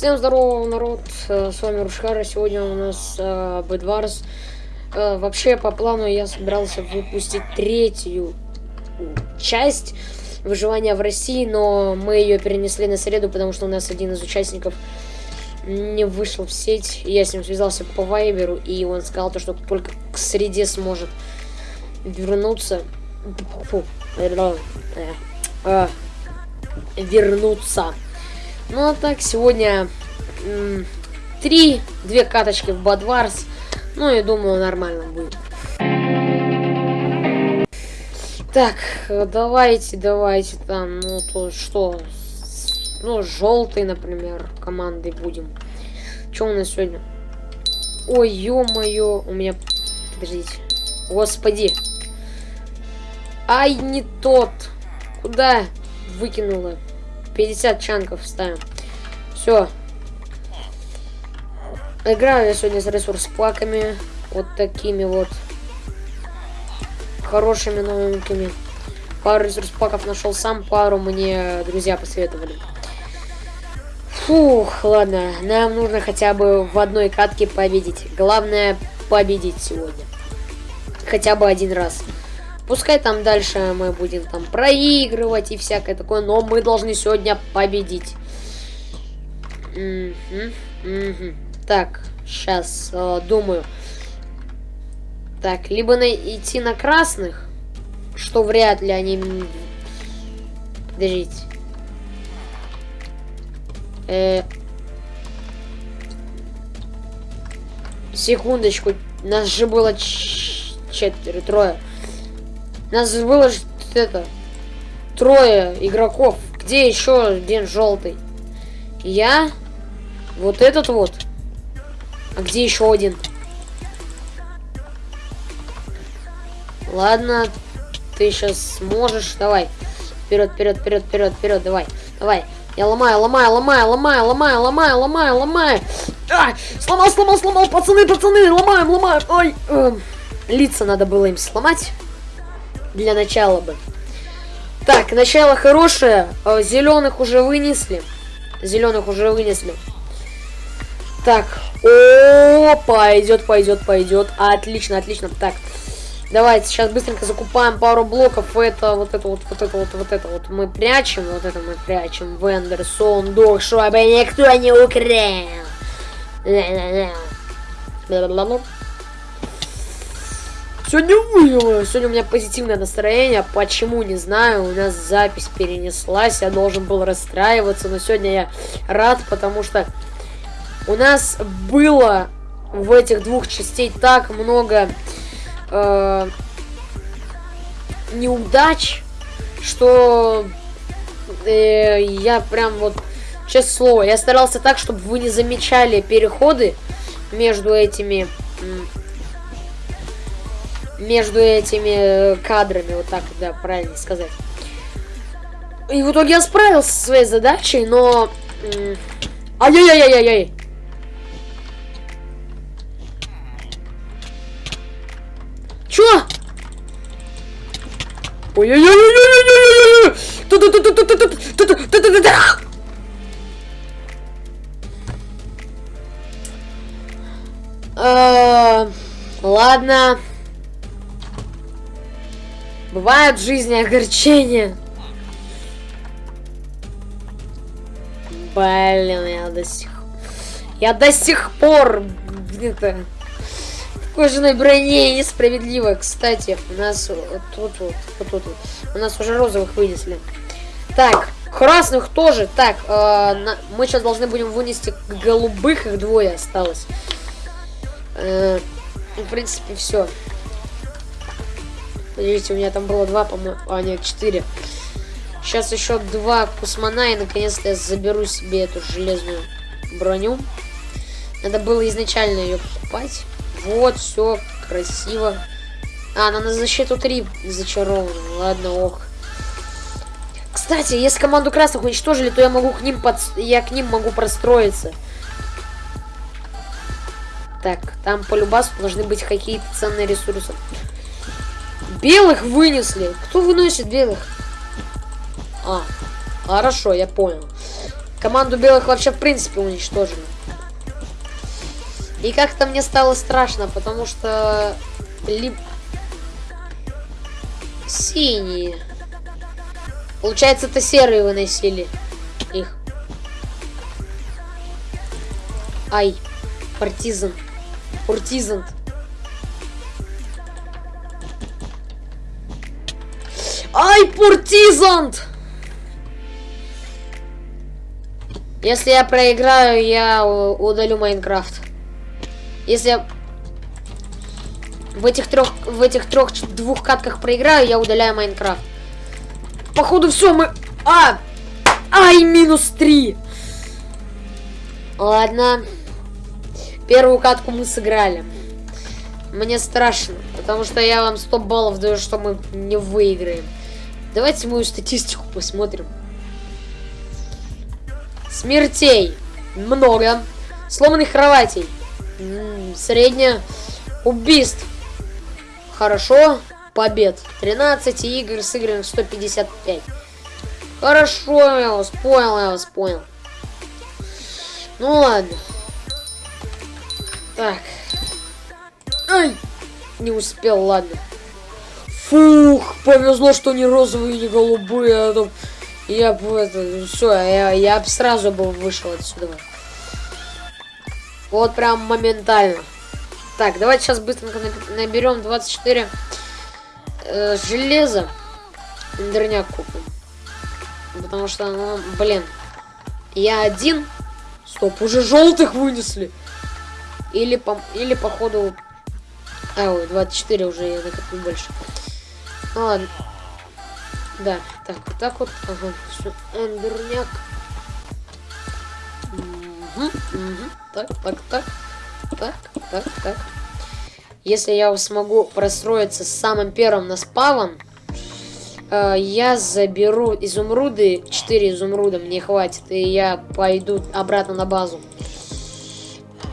Всем здорово, народ, э, с вами Рушхара, сегодня у нас э. Э, вообще, по плану я собирался выпустить третью часть выживания в России, но мы ее перенесли на среду, потому что у нас один из участников не вышел в сеть. Я с ним связался по вайберу, и он сказал, то, что только к среде сможет вернуться. Фу, э, э, вернуться. Ну а так, сегодня три, две каточки в Бадварс. Ну, я думаю, нормально будет. Так, давайте, давайте там, ну то что, ну желтый, например, командой будем. Что у нас сегодня? Ой, ё-моё, у меня, подождите, господи. Ай, не тот. Куда выкинула? 50 чанков ставим. Все. Играю я сегодня с ресурс-паками. Вот такими вот. Хорошими новенькими. Пару ресурс-паков нашел сам, пару мне друзья посоветовали. Фух, ладно. Нам нужно хотя бы в одной катке победить. Главное победить сегодня. Хотя бы один раз. Пускай там дальше мы будем там проигрывать и всякое такое, но мы должны сегодня победить. Угу, угу. Так, сейчас э, думаю. Так, либо на идти на красных, что вряд ли они... Подождите. Э... Секундочку, нас же было четверо, трое. Нас было же это трое игроков. Где еще один желтый? Я. Вот этот вот. А где еще один? Ладно, ты сейчас сможешь. Давай. Вперед, вперед, вперед, вперед, вперед, давай. Давай. Я ломаю, ломаю, ломаю, ломаю, ломаю, ломаю, ломаю, ломаю. А, сломал, сломал, сломал, пацаны, пацаны, ломаем, ломаем. Ой, эм, лица надо было им сломать для начала бы. Так, начало хорошее. Э, Зеленых уже вынесли. Зеленых уже вынесли. Так. О, пойдет, пойдет, пойдет. Отлично, отлично. Так. Давайте сейчас быстренько закупаем пару блоков. Это, вот это, вот, вот это, вот, вот это вот мы прячем. Вот это мы прячем. Вендер, сундук, чтобы никто не украл. Сегодня вывело. Сегодня у меня позитивное настроение. Почему, не знаю. У нас запись перенеслась. Я должен был расстраиваться. Но сегодня я рад, потому что у нас было в этих двух частей так много э, неудач, что э, я прям вот, честное слово, я старался так, чтобы вы не замечали переходы между этими между этими э, кадрами, вот так, да, правильно сказать. И в итоге я справился со своей задачей, но... Ай-яй-яй-яй-яй! Чё? Ой-ой-ой-ой-ой-ой-ой-ой! Ладно. Бывает в жизни огорчения. Блин, я до сих... Я до сих пор в кожаной броне несправедливо. Кстати, у нас вот тут вот, вот тут вот. У нас уже розовых вынесли. Так, красных тоже. Так, э, на... мы сейчас должны будем вынести голубых, их двое осталось. Э, в принципе, все. Видите, у меня там было два, по-моему, а нет, четыре. Сейчас еще два кусмана, и наконец-то я заберу себе эту железную броню. Надо было изначально ее покупать. Вот, все, красиво. А, она на защиту 3 зачарована. Ладно, ох. Кстати, если команду красных уничтожили, то я могу к ним под... я к ним могу простроиться. Так, там по любасу должны быть какие-то ценные ресурсы. Белых вынесли. Кто выносит белых? А, хорошо, я понял. Команду белых вообще в принципе уничтожили. И как-то мне стало страшно, потому что... Либо... Синие. Получается, это серые выносили их. Ай, партизан. Партизан. Ай, партизант! Если я проиграю, я удалю Майнкрафт. Если в этих трех, в этих трех, двух катках проиграю, я удаляю Майнкрафт. Походу все, мы... А! Ай, минус три! Ладно. Первую катку мы сыграли. Мне страшно, потому что я вам 100 баллов даю, что мы не выиграем. Давайте мою статистику посмотрим. Смертей много. Сломанных кроватей. Средняя. Убийств. Хорошо. Побед. 13 игр сыграно 155. Хорошо, я вас понял, я вас понял. Ну ладно. Так. Ай! Не успел, ладно. Фух, повезло, что не розовые, не голубые, а то я бы это, все, я, я бы сразу бы вышел отсюда. Вот прям моментально. Так, давайте сейчас быстренько наберем 24 э, железа. Эндерняк купим. Потому что, ну, блин. Я один. Стоп, уже желтых вынесли. Или по, или походу... А, ой, 24 уже я накоплю больше. Ну ладно. Да, так, вот так вот. Ага, все. Эндерняк. Угу, угу. Так, так, так. Так, так, так. Если я смогу простроиться самым первым на спавн, э, я заберу изумруды. 4 изумруда мне хватит. И я пойду обратно на базу.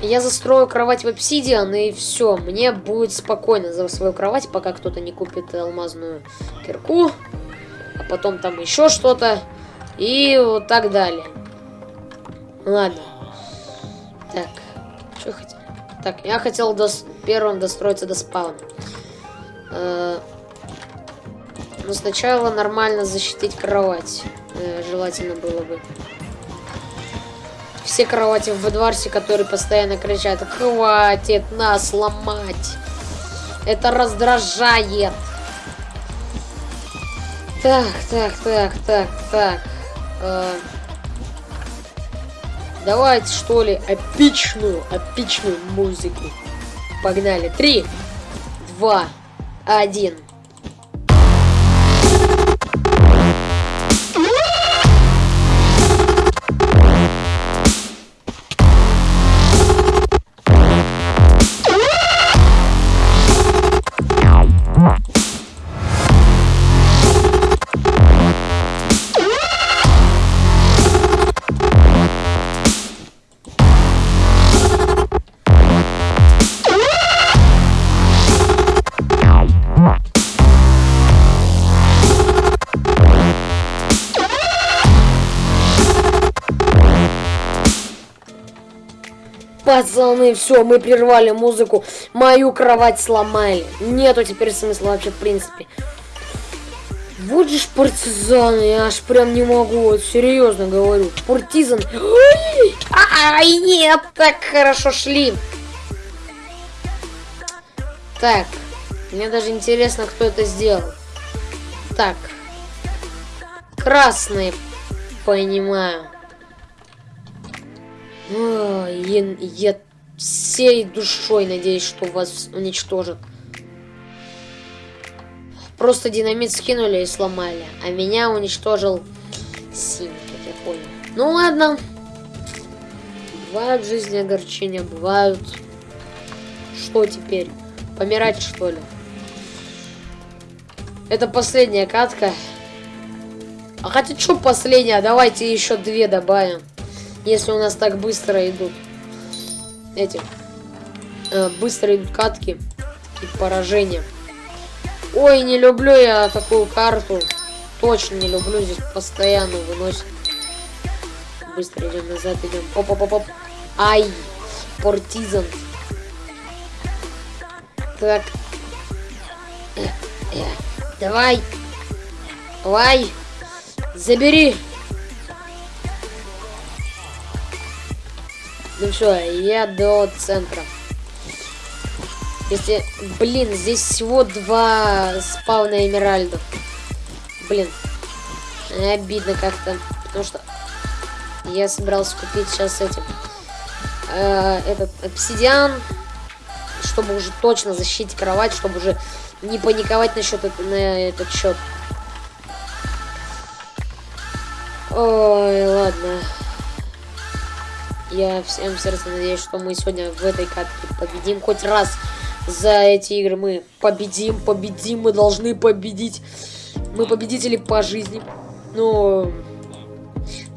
Я застрою кровать в обсидиан, и все. Мне будет спокойно за свою кровать, пока кто-то не купит алмазную кирку а потом там еще что-то, и вот так далее. Ладно. Так, что хотел? Так, я хотел до... первым достроиться до спауна. Э но сначала нормально защитить кровать. Э желательно было бы. Все кровати в Эдварсе, которые постоянно кричат, хватит нас ломать. Это раздражает. Так, так, так, так, так. Э, давайте, что ли, эпичную, эпичную музыку. Погнали. Три, два, один. Пацаны, все, мы прервали музыку. Мою кровать сломали. Нету теперь смысла вообще, в принципе. Вот же ж партизаны, я аж прям не могу, вот серьезно говорю. Партизан. Ай, нет, так хорошо шли. Так, мне даже интересно, кто это сделал. Так. Красные, понимаю. Я, я всей душой надеюсь, что вас уничтожат. Просто динамит скинули и сломали. А меня уничтожил синий, как я понял. Ну ладно. Бывают в жизни огорчения, бывают. Что теперь? Помирать что ли? Это последняя катка. А хотя что последняя? Давайте еще две добавим. Если у нас так быстро идут эти э, быстро идут катки и поражения. Ой, не люблю я такую карту. Точно не люблю, здесь постоянно выносит. быстро идем назад, идем. Оп, оп, оп, оп. Ай, портизан. Так. Давай. Давай. Забери. Ну все, я до центра. Если... Блин, здесь всего два спавна эмеральдов. Блин. Обидно как-то. Потому что я собирался купить сейчас этим. Э, этот обсидиан. Чтобы уже точно защитить кровать, чтобы уже не паниковать насчет на этот счет. Ой, ладно. Я всем сердцем надеюсь, что мы сегодня в этой катке победим хоть раз за эти игры. Мы победим, победим, мы должны победить. Мы победители по жизни. Но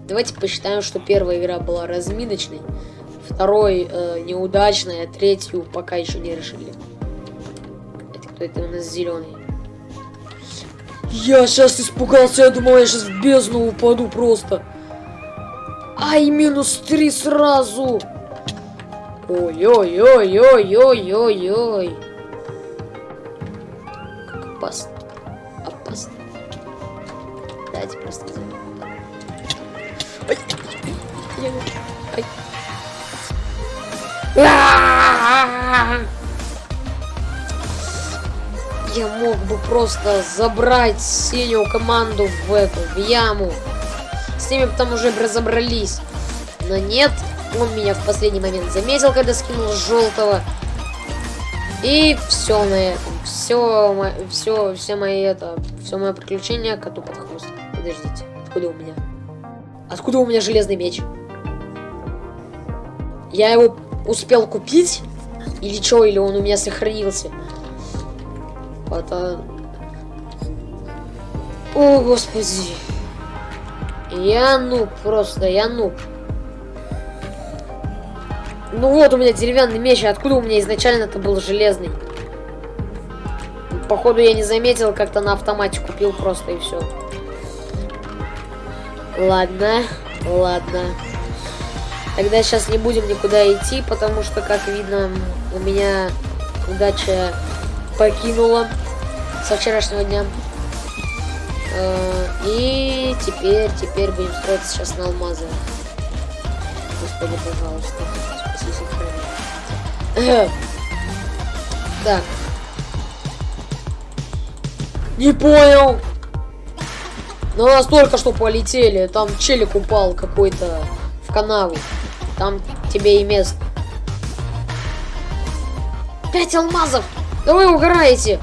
давайте посчитаем, что первая игра была разминочной, второй э, неудачной, а третью пока еще не решили. Это кто это у нас зеленый? Я сейчас испугался, я думал, я сейчас в бездну упаду просто. Ай, минус три сразу. Ой-ой-ой-ой-ой-ой-ой. Как опасно. Опасно. Давайте просто Ай. Ай. Я мог бы просто забрать синюю команду в эту, в яму. С ними там уже разобрались. Но нет, он меня в последний момент заметил, когда скинул желтого. И все на этом. Все, все, все мои это, все мое приключение коту под хвост. Подождите, откуда у меня? Откуда у меня железный меч? Я его успел купить? Или что, или он у меня сохранился? Это... О, господи. Я нуб просто, я нуб. Ну вот у меня деревянный меч, откуда у меня изначально это был железный? Походу я не заметил, как-то на автомате купил просто и все. Ладно, ладно. Тогда сейчас не будем никуда идти, потому что, как видно, у меня удача покинула со вчерашнего дня. Э, и теперь, теперь будем строить сейчас на алмазы. Господи, пожалуйста, спаси сохрани. Так. Не понял. Ну, у нас только что полетели. Там челик упал какой-то в канаву. Там тебе и место. Пять алмазов! Да вы угораете!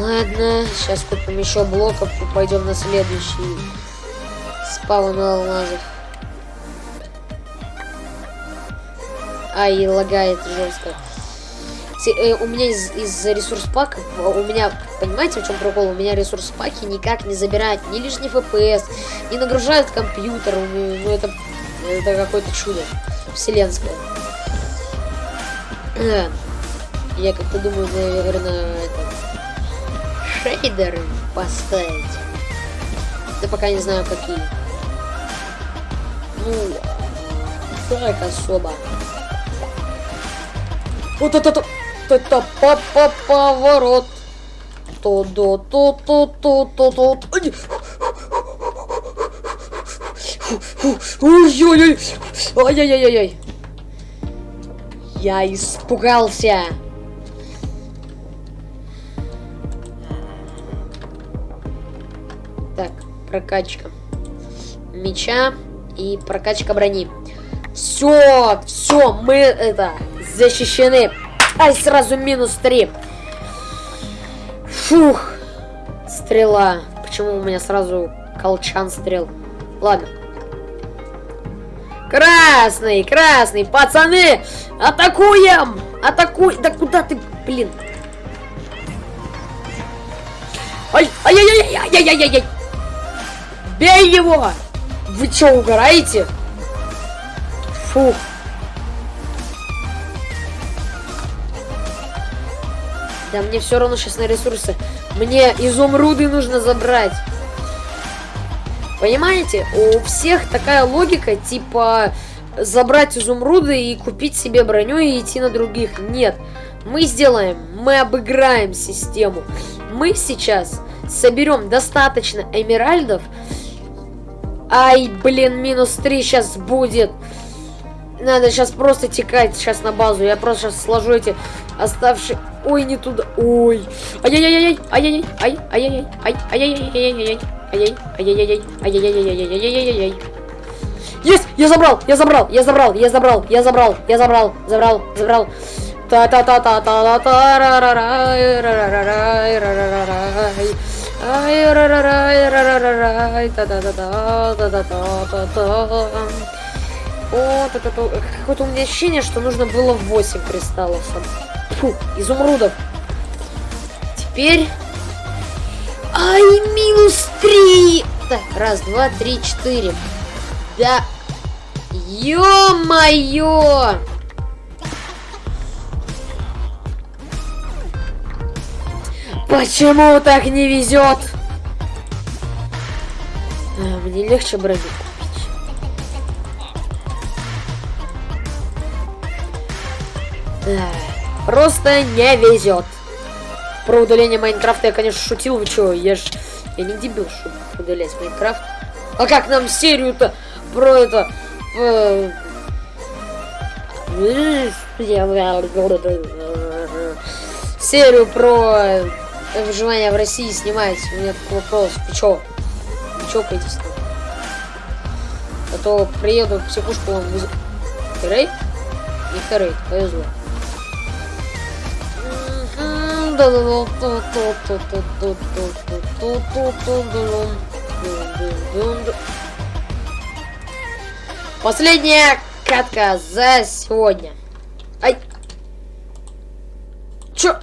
Ладно, сейчас купим еще блоков и пойдем на следующий спаун алмазов. Ай, лагает жестко. Э, у меня из, из ресурс паков, у меня, понимаете, в чем прикол? У меня ресурс паки никак не забирают ни лишний FPS, не нагружают компьютер. Ну, это, это какое-то чудо вселенское. Я как-то думаю, наверное, это шейдеры поставить. Да пока не знаю какие. Ну, так особо. Вот это, это, это папа поворот. То до то то то то то. Ой-ой-ой! Ай-яй-яй-яй! Я испугался! Прокачка меча и прокачка брони. Все, все, мы это защищены. Ай, сразу минус 3. Фух. Стрела. Почему у меня сразу колчан стрел? Ладно. Красный, красный, пацаны! Атакуем! Атакуй! Да куда ты, блин? Ай, ай-яй-яй-яй-яй-яй-яй! Бей его! Вы что, угораете? Фух. Да мне все равно сейчас на ресурсы. Мне изумруды нужно забрать. Понимаете? У всех такая логика, типа забрать изумруды и купить себе броню и идти на других. Нет. Мы сделаем, мы обыграем систему. Мы сейчас соберем достаточно эмеральдов. Ай, блин, минус 3 сейчас будет. Надо сейчас просто текать сейчас на базу. Я просто сейчас сложу эти оставшие... Ой, не туда. Ой. Ай-яй-яй-яй. Ай-яй-яй. Ай-яй-яй. Ай-яй-яй-яй. Ай-яй. Ай-яй-яй. Ай-яй-яй-яй-яй-яй-яй-яй-яй. Есть! Я забрал! Я забрал! Я забрал! Я забрал! Я забрал! Я забрал! Забрал! Забрал! та та та та та та та ра ра ра ра ра ра ра ра Ай рарарар рарарарар да да да да да да да да О, так это Какое-то у меня ощущение, что нужно было 8 кристаллов. Фу, изумрудов. Теперь... Ай, минус 3! Так, раз, два, три, четыре. Да... Ё-моё! Почему так не везет? А, мне легче. Да. Просто не везет. Про удаление Майнкрафта я, конечно, шутил. Вы что, я ж... Я не дебил, чтобы удалять Майнкрафт. А как нам серию-то про это... Э, серию про выживание в России снимать. У меня такой вопрос. Вы чё? Вы чокаетесь там? А то приеду психушку вам выз... Рейд? Не рейд, повезло. Последняя катка за сегодня. Ай! Чё?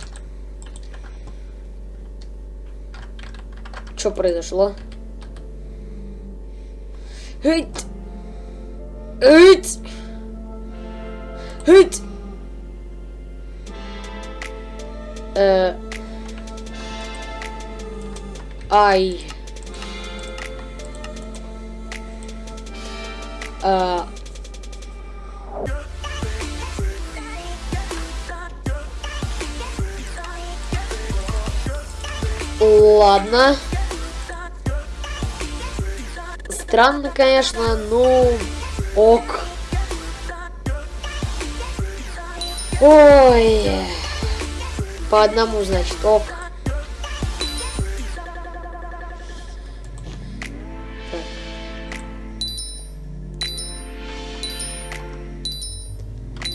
Что произошло? Эть! Эть! Эть! Э... Ай. А... Ладно. Странно, конечно, но ок. Ой. По одному, значит, ок.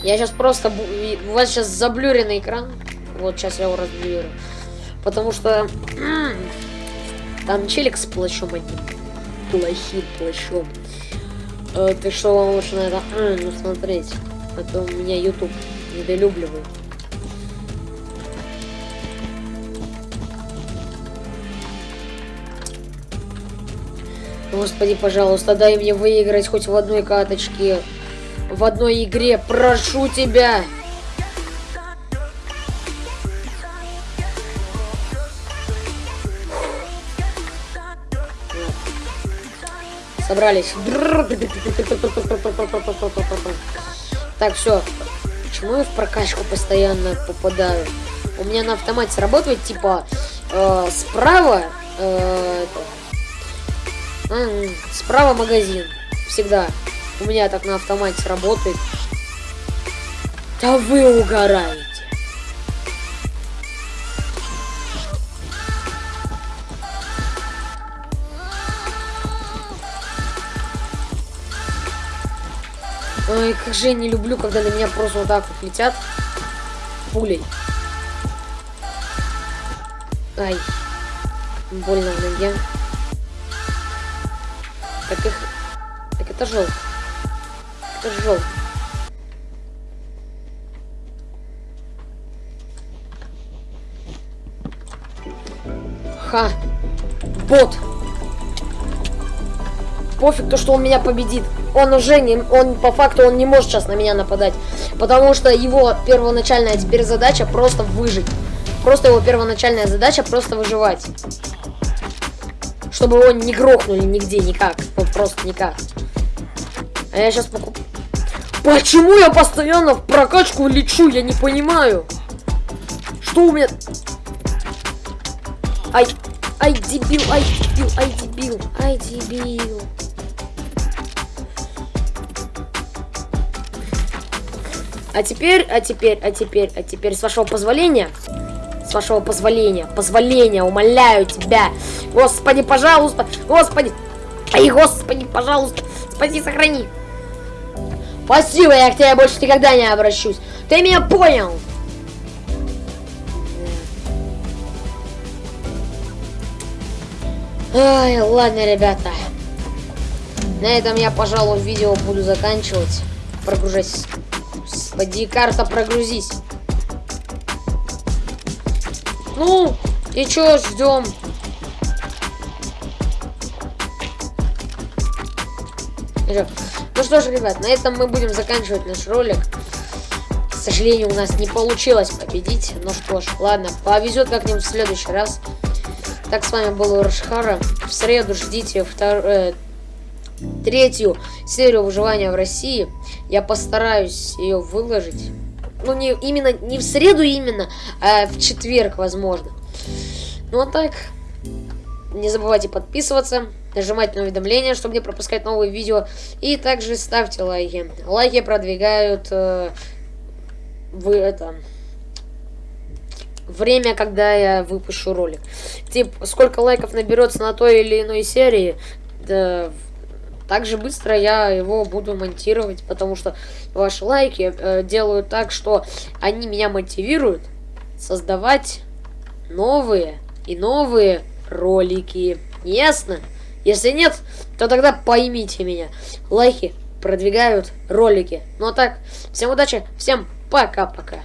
Я сейчас просто... У вас сейчас заблюренный экран. Вот, сейчас я его разблюрю. Потому что... Там челик с плащом одним плохим плащом. Э, ты что, вам лучше на это ну, смотреть. А то меня YouTube недолюбливает. Господи, пожалуйста, дай мне выиграть хоть в одной каточке. В одной игре. Прошу тебя. Собрались. Так, все. Почему я в прокачку постоянно попадаю? У меня на автомате сработает, типа, э, справа... Э, это, э, справа магазин. Всегда. У меня так на автомате работает. Да вы угораете. Ой, как же я не люблю, когда на меня просто вот так вот летят пулей. Ай. Больно в ноге. Так их... Так это желтый. Это желтый. Ха. Бот. Пофиг то, что он меня победит он уже не, он по факту он не может сейчас на меня нападать, потому что его первоначальная теперь задача просто выжить. Просто его первоначальная задача просто выживать. чтобы его не грохнули нигде, никак. Просто никак. А я сейчас покуп... Почему я постоянно в прокачку лечу? Я не понимаю. Что у меня... Ай, ай, дебил, ай, дебил, ай, дебил, ай, дебил. А теперь, а теперь, а теперь, а теперь, с вашего позволения, с вашего позволения, позволения, умоляю тебя, Господи, пожалуйста, Господи, ай, Господи, пожалуйста, спаси, сохрани. Спасибо, я к тебе больше никогда не обращусь. Ты меня понял? Ай, ладно, ребята. На этом я, пожалуй, видео буду заканчивать. Прогружайся. Господи, карта, прогрузись. Ну, и чё, ждем? Ну что ж, ребят, на этом мы будем заканчивать наш ролик. К сожалению, у нас не получилось победить. Ну что ж, ладно, повезет как-нибудь в следующий раз. Так, с вами был Уршхара. В среду ждите втор... э, третью серию выживания в России. Я постараюсь ее выложить. Ну, не именно, не в среду именно, а в четверг, возможно. Ну, а так, не забывайте подписываться, нажимать на уведомления, чтобы не пропускать новые видео. И также ставьте лайки. Лайки продвигают э, вы это время, когда я выпущу ролик. Типа, сколько лайков наберется на той или иной серии, да, так же быстро я его буду монтировать, потому что ваши лайки э, делают так, что они меня мотивируют создавать новые и новые ролики. Ясно? Если нет, то тогда поймите меня. Лайки продвигают ролики. Ну а так, всем удачи, всем пока-пока.